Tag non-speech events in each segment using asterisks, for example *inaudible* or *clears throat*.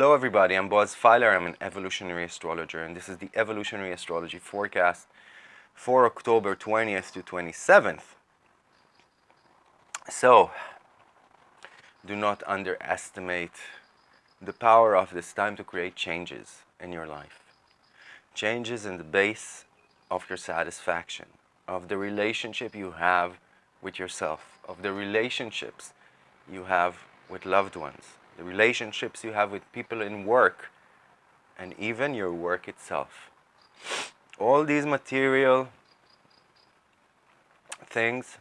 Hello everybody, I'm Boaz Fyler, I'm an evolutionary astrologer and this is the evolutionary astrology forecast for October 20th to 27th. So, do not underestimate the power of this time to create changes in your life. Changes in the base of your satisfaction, of the relationship you have with yourself, of the relationships you have with loved ones, the relationships you have with people in work, and even your work itself. All these material things,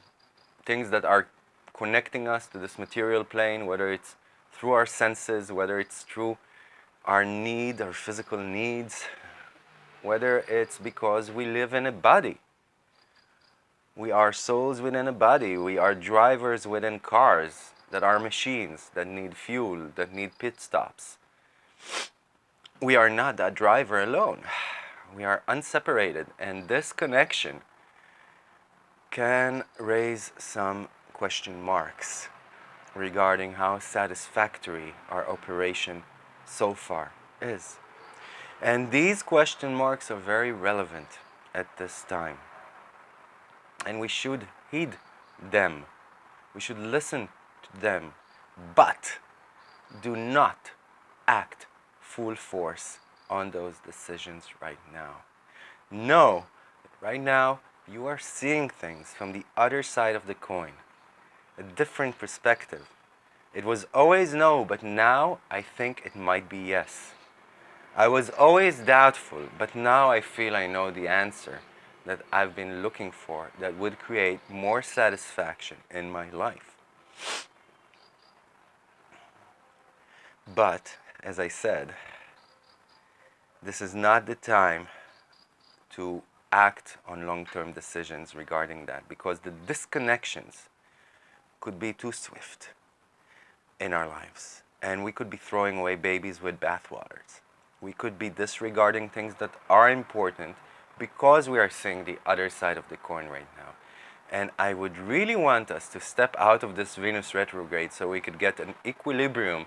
things that are connecting us to this material plane, whether it's through our senses, whether it's through our need, our physical needs, whether it's because we live in a body. We are souls within a body. We are drivers within cars that are machines, that need fuel, that need pit stops. We are not that driver alone. *sighs* We are unseparated and this connection can raise some question marks regarding how satisfactory our operation so far is. And these question marks are very relevant at this time. And we should heed them. We should listen them. But do not act full force on those decisions right now. Know that right now you are seeing things from the other side of the coin, a different perspective. It was always no, but now I think it might be yes. I was always doubtful, but now I feel I know the answer that I've been looking for that would create more satisfaction in my life. But, as I said, this is not the time to act on long-term decisions regarding that because the disconnections could be too swift in our lives and we could be throwing away babies with bathwaters. We could be disregarding things that are important because we are seeing the other side of the coin right now. And I would really want us to step out of this Venus retrograde so we could get an equilibrium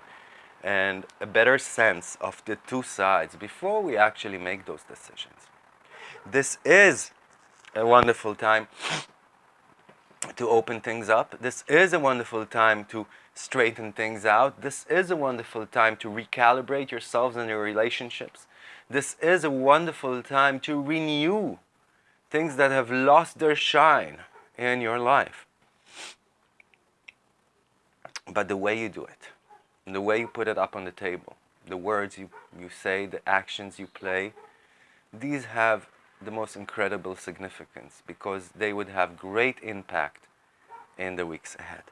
and a better sense of the two sides before we actually make those decisions. This is a wonderful time to open things up. This is a wonderful time to straighten things out. This is a wonderful time to recalibrate yourselves and your relationships. This is a wonderful time to renew things that have lost their shine in your life. But the way you do it, the way you put it up on the table, the words you, you say, the actions you play, these have the most incredible significance because they would have great impact in the weeks ahead.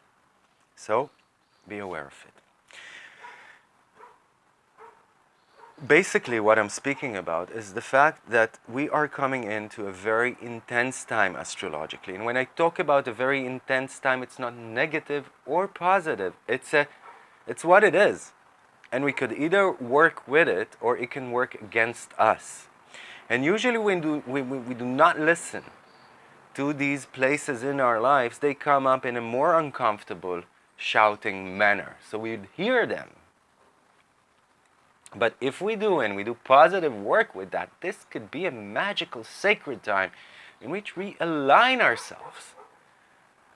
So be aware of it. Basically what I'm speaking about is the fact that we are coming into a very intense time astrologically. And when I talk about a very intense time, it's not negative or positive. It's, a, it's what it is. And we could either work with it or it can work against us. And usually when do, we, we, we do not listen to these places in our lives, they come up in a more uncomfortable, shouting manner. So we'd hear them. But if we do and we do positive work with that, this could be a magical, sacred time in which we align ourselves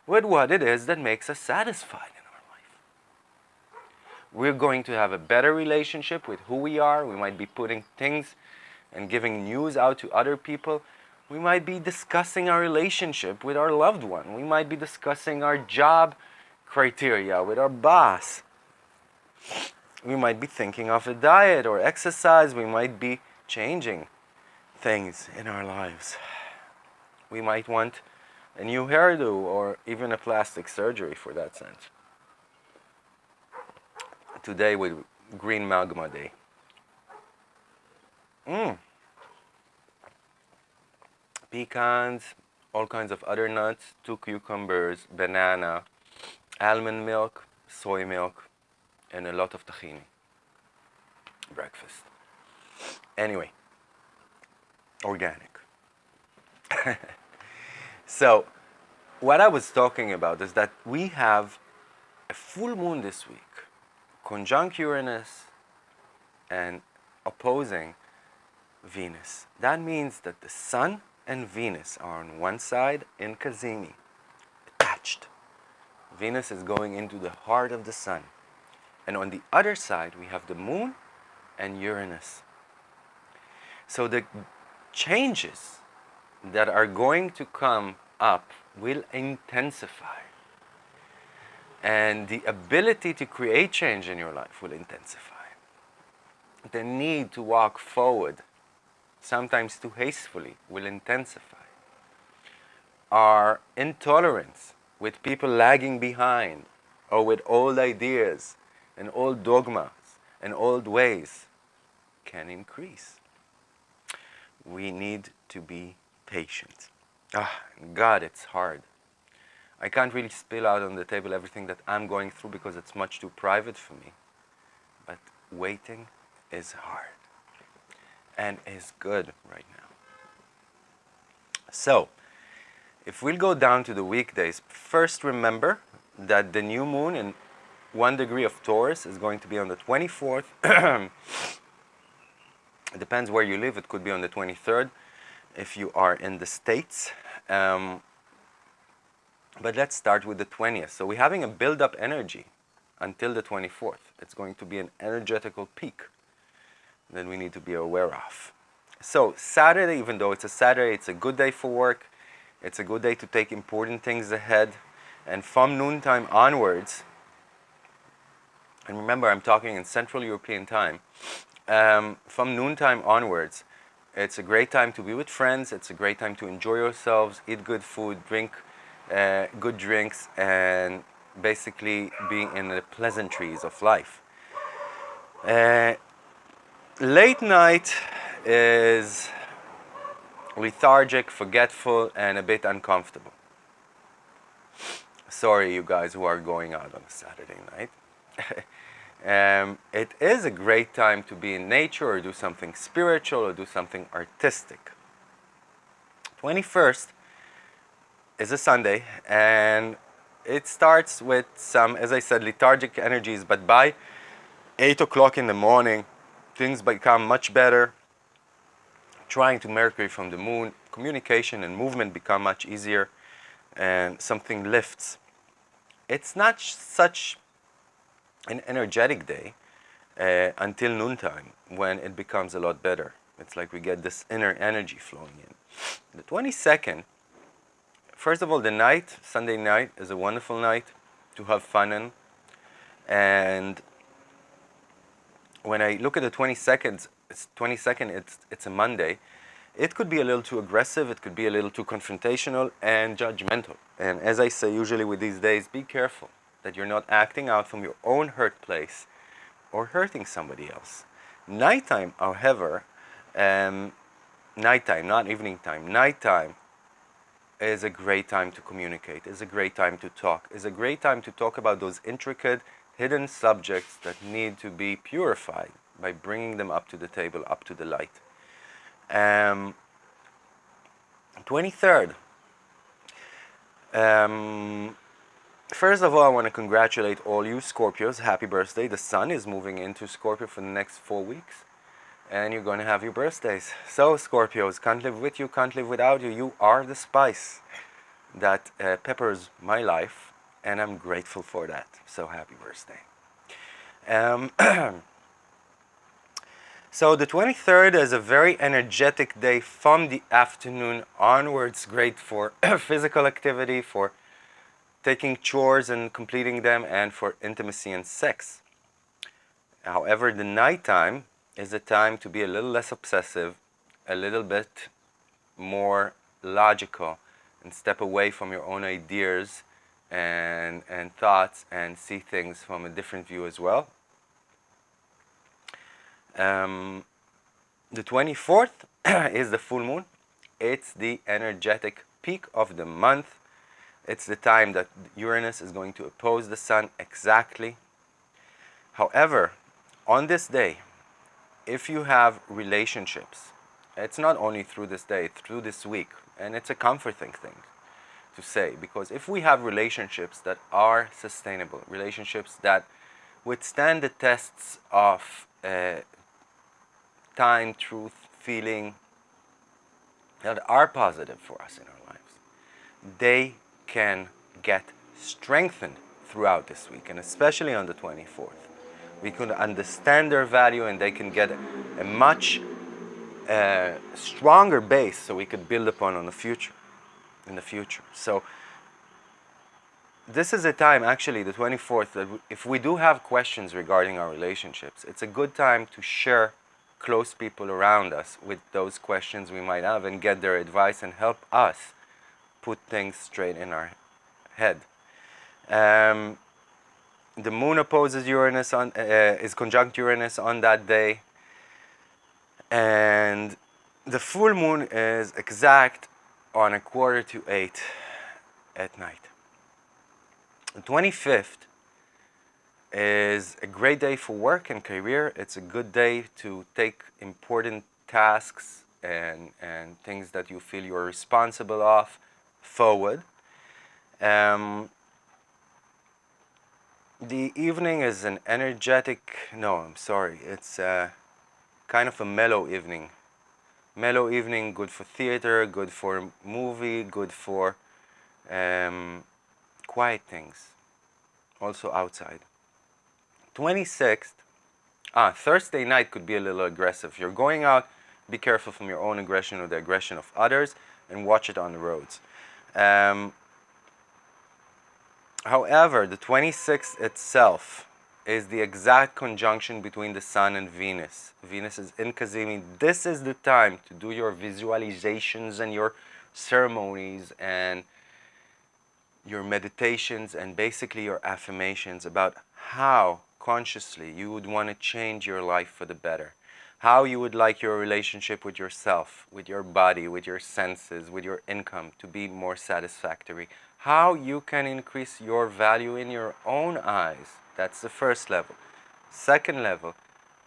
with what it is that makes us satisfied. We're going to have a better relationship with who we are. We might be putting things and giving news out to other people, we might be discussing our relationship with our loved one. We might be discussing our job criteria with our boss. We might be thinking of a diet or exercise. We might be changing things in our lives. We might want a new hairdo or even a plastic surgery for that sense. Today with Green Magma Day. Mm pecans, all kinds of other nuts, two cucumbers, banana, almond milk, soy milk, and a lot of tahini. Breakfast. Anyway, organic. *laughs* so, what I was talking about is that we have a full moon this week, conjunct Uranus, and opposing Venus. That means that the Sun and Venus are on one side in Cazimi, attached. Venus is going into the heart of the Sun. And on the other side, we have the Moon and Uranus. So the changes that are going to come up will intensify. And the ability to create change in your life will intensify. The need to walk forward, sometimes too hastily, will intensify. Our intolerance with people lagging behind or with old ideas and old dogmas and old ways can increase. We need to be patient. Ah, God, it's hard. I can't really spill out on the table everything that I'm going through because it's much too private for me. But waiting is hard and is good right now. So, if we'll go down to the weekdays, first remember that the new moon in one degree of Taurus is going to be on the 24th. it *coughs* depends where you live. It could be on the 23rd if you are in the States. Um, but let's start with the 20th. So we're having a build-up energy until the 24th. It's going to be an energetical peak that we need to be aware of. So Saturday, even though it's a Saturday, it's a good day for work. It's a good day to take important things ahead. And from noontime onwards, and remember I'm talking in Central European time, um, from noontime onwards, it's a great time to be with friends. It's a great time to enjoy yourselves, eat good food, drink uh, good drinks, and basically being in the pleasantries of life. Uh, late night is lethargic, forgetful, and a bit uncomfortable. Sorry, you guys who are going out on a Saturday night. *laughs* um, it is a great time to be in nature or do something spiritual or do something artistic. 21st is a Sunday and it starts with some, as I said, lethargic energies, but by 8 o'clock in the morning, things become much better. Trine to Mercury from the moon, communication and movement become much easier and something lifts. It's not such an energetic day uh, until noontime when it becomes a lot better. It's like we get this inner energy flowing in. The 22nd, first of all, the night, Sunday night, is a wonderful night to have fun in. And when I look at the 22nd, it's 22nd, it's, it's a Monday, it could be a little too aggressive, it could be a little too confrontational and judgmental. And as I say usually with these days, be careful that you're not acting out from your own hurt place or hurting somebody else. Nighttime, however, um, nighttime, not evening time, nighttime is a great time to communicate, is a great time to talk, is a great time to talk about those intricate, hidden subjects that need to be purified by bringing them up to the table, up to the light. Um, 23rd, um, First of all, I want to congratulate all you Scorpios. Happy birthday. The sun is moving into Scorpio for the next four weeks. And you're going to have your birthdays. So, Scorpios, can't live with you, can't live without you. You are the spice that uh, peppers my life. And I'm grateful for that. So, happy birthday. Um, *clears throat* so, the 23rd is a very energetic day from the afternoon onwards. Great for *clears throat* physical activity, for taking chores and completing them, and for intimacy and sex. However, the nighttime is the time to be a little less obsessive, a little bit more logical, and step away from your own ideas and, and thoughts and see things from a different view as well. Um, the 24th *clears throat* is the full moon. It's the energetic peak of the month it's the time that Uranus is going to oppose the Sun exactly. However, on this day, if you have relationships, it's not only through this day, through this week, and it's a comforting thing to say, because if we have relationships that are sustainable, relationships that withstand the tests of uh, time, truth, feeling that are positive for us in our lives, they can get strengthened throughout this week and especially on the 24th. We can understand their value and they can get a much uh, stronger base so we could build upon on the future, in the future. So this is a time, actually, the 24th, that if we do have questions regarding our relationships, it's a good time to share close people around us with those questions we might have and get their advice and help us put things straight in our head. Um, the moon opposes Uranus on, uh, is conjunct Uranus on that day. And the full moon is exact on a quarter to eight at night. The 25th is a great day for work and career. It's a good day to take important tasks and, and things that you feel you're responsible of forward. Um, the evening is an energetic, no, I'm sorry, it's a, kind of a mellow evening. Mellow evening, good for theater, good for movie, good for um, quiet things, also outside. 26th, ah, Thursday night could be a little aggressive. You're going out, be careful from your own aggression or the aggression of others and watch it on the roads. Um, however, the 26th itself is the exact conjunction between the Sun and Venus. Venus is in Cazimi. This is the time to do your visualizations and your ceremonies and your meditations and basically your affirmations about how consciously you would want to change your life for the better. How you would like your relationship with yourself, with your body, with your senses, with your income to be more satisfactory. How you can increase your value in your own eyes that's the first level. Second level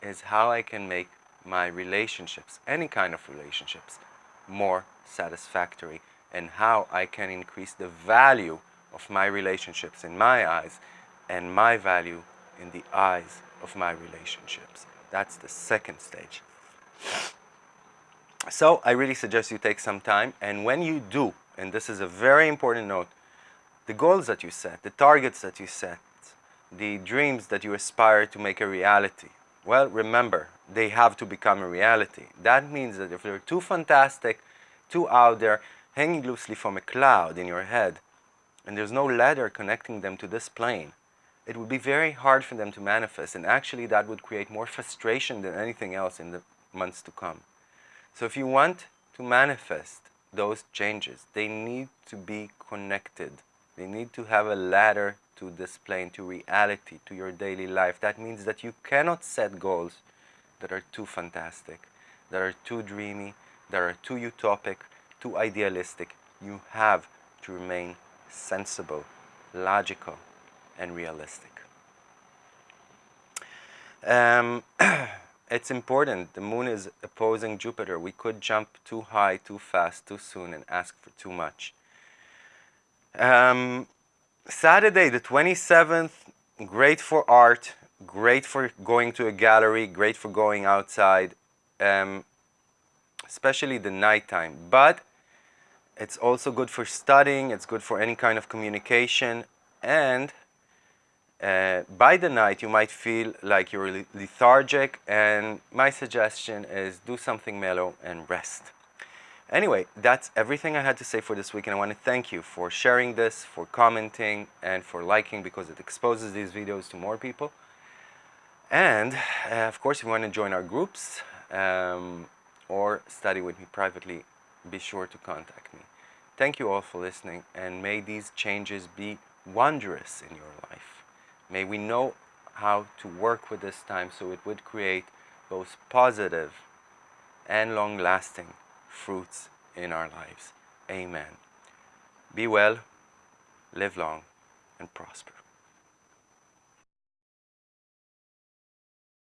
is how I can make my relationships, any kind of relationships, more satisfactory and how I can increase the value of my relationships in my eyes and my value in the eyes of my relationships. That's the second stage. So I really suggest you take some time and when you do, and this is a very important note, the goals that you set, the targets that you set, the dreams that you aspire to make a reality? Well, remember, they have to become a reality. That means that if they're too fantastic, too out there, hanging loosely from a cloud in your head, and there's no ladder connecting them to this plane, it would be very hard for them to manifest, and actually that would create more frustration than anything else in the months to come. So if you want to manifest those changes, they need to be connected. They need to have a ladder to this plane, to reality, to your daily life. That means that you cannot set goals that are too fantastic, that are too dreamy, that are too utopic, too idealistic. You have to remain sensible, logical, and realistic. Um, *clears throat* it's important. The moon is opposing Jupiter. We could jump too high, too fast, too soon, and ask for too much. Um, Saturday, the 27th, great for art, great for going to a gallery, great for going outside, um, especially the nighttime. But it's also good for studying, it's good for any kind of communication, and uh, by the night you might feel like you're lethargic, and my suggestion is do something mellow and rest. Anyway, that's everything I had to say for this week and I want to thank you for sharing this, for commenting, and for liking because it exposes these videos to more people. And uh, of course, if you want to join our groups um, or study with me privately, be sure to contact me. Thank you all for listening and may these changes be wondrous in your life. May we know how to work with this time so it would create both positive and long-lasting fruits in our lives. Amen. Be well, live long, and prosper.